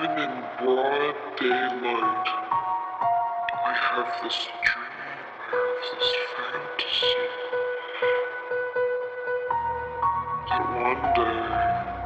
Even in broad daylight, I have this dream, I have this fantasy. That one day